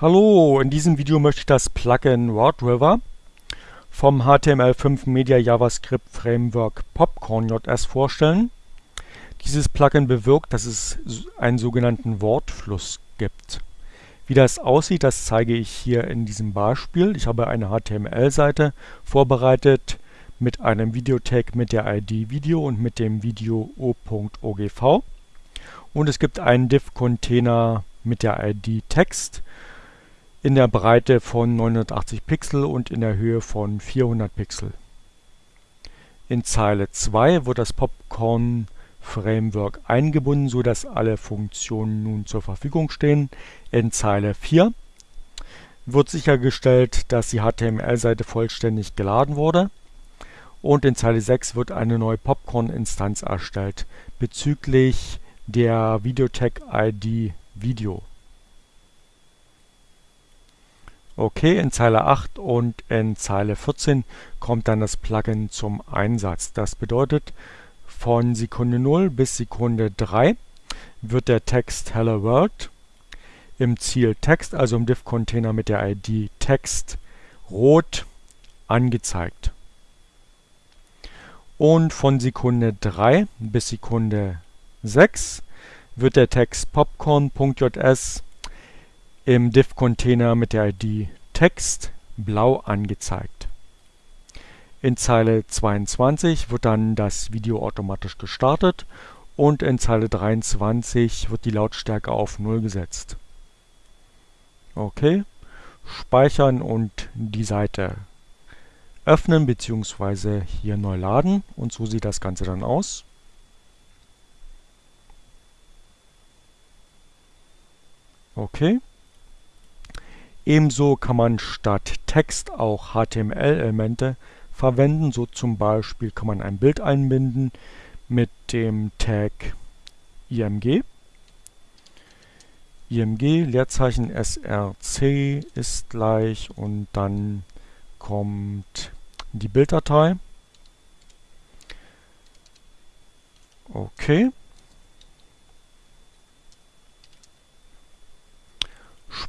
Hallo, in diesem Video möchte ich das Plugin WordRiver vom HTML5 Media JavaScript Framework Popcorn.js vorstellen. Dieses Plugin bewirkt, dass es einen sogenannten Wortfluss gibt. Wie das aussieht, das zeige ich hier in diesem Beispiel. Ich habe eine HTML-Seite vorbereitet mit einem Videotag mit der ID Video und mit dem Video o.ogv. Und es gibt einen Div-Container mit der ID Text in der Breite von 980 Pixel und in der Höhe von 400 Pixel. In Zeile 2 wird das Popcorn Framework eingebunden, sodass alle Funktionen nun zur Verfügung stehen. In Zeile 4 wird sichergestellt, dass die HTML-Seite vollständig geladen wurde. Und in Zeile 6 wird eine neue Popcorn-Instanz erstellt bezüglich der Videotag-ID Video. Okay, in Zeile 8 und in Zeile 14 kommt dann das Plugin zum Einsatz. Das bedeutet, von Sekunde 0 bis Sekunde 3 wird der Text Hello World im Ziel Text, also im Div-Container mit der ID Text, rot angezeigt. Und von Sekunde 3 bis Sekunde 6 wird der Text popcorn.js im Div-Container mit der ID Text blau angezeigt. In Zeile 22 wird dann das Video automatisch gestartet und in Zeile 23 wird die Lautstärke auf 0 gesetzt. Okay, speichern und die Seite öffnen bzw. hier neu laden und so sieht das Ganze dann aus. Okay. Ebenso kann man statt Text auch HTML-Elemente verwenden. So zum Beispiel kann man ein Bild einbinden mit dem Tag img. img Leerzeichen src ist gleich und dann kommt die Bilddatei. Okay.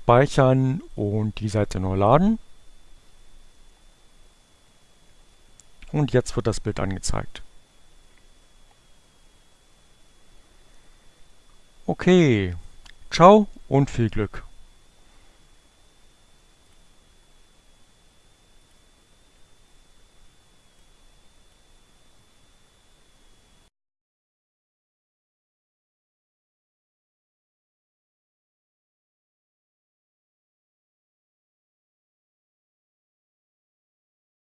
Speichern und die Seite neu laden. Und jetzt wird das Bild angezeigt. Okay, ciao und viel Glück.